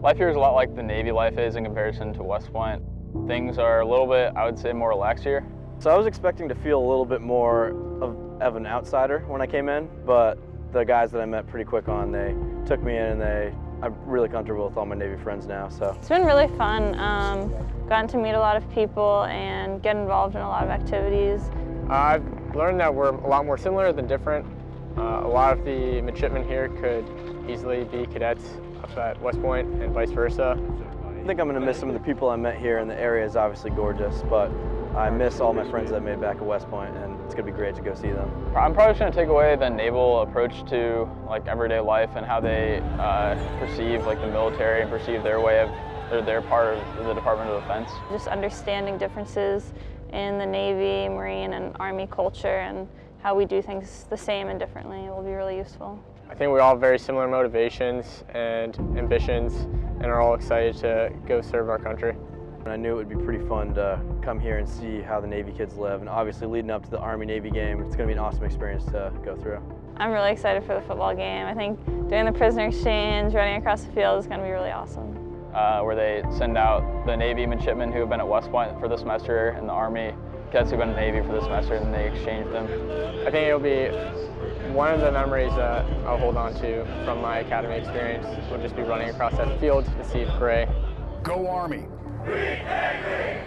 Life here is a lot like the Navy life is in comparison to West Point. Things are a little bit, I would say, more relaxed here. So I was expecting to feel a little bit more of, of an outsider when I came in, but the guys that I met pretty quick on, they took me in and they, I'm really comfortable with all my Navy friends now, so. It's been really fun. Um, gotten to meet a lot of people and get involved in a lot of activities. I've learned that we're a lot more similar than different. Uh, a lot of the midshipmen here could easily be cadets up at West Point and vice versa. I think I'm gonna miss some of the people I met here and the area is obviously gorgeous, but I miss all my friends that I made back at West Point and it's gonna be great to go see them. I'm probably just gonna take away the naval approach to like everyday life and how they uh, perceive like the military and perceive their way of, or their part of the Department of Defense. Just understanding differences in the Navy, Marine, and Army culture and how we do things the same and differently will be really useful. I think we all have very similar motivations and ambitions and are all excited to go serve our country. And I knew it would be pretty fun to come here and see how the Navy kids live. And obviously leading up to the Army-Navy game, it's gonna be an awesome experience to go through. I'm really excited for the football game. I think doing the prisoner exchange, running across the field is gonna be really awesome. Uh, where they send out the Navy midshipmen who have been at West Point for the semester and the Army cadets who've been in the Navy for the semester and they exchange them. I think it'll be one of the memories that I'll hold on to from my academy experience will just be running across that field to see Gray. Go Army! We agree.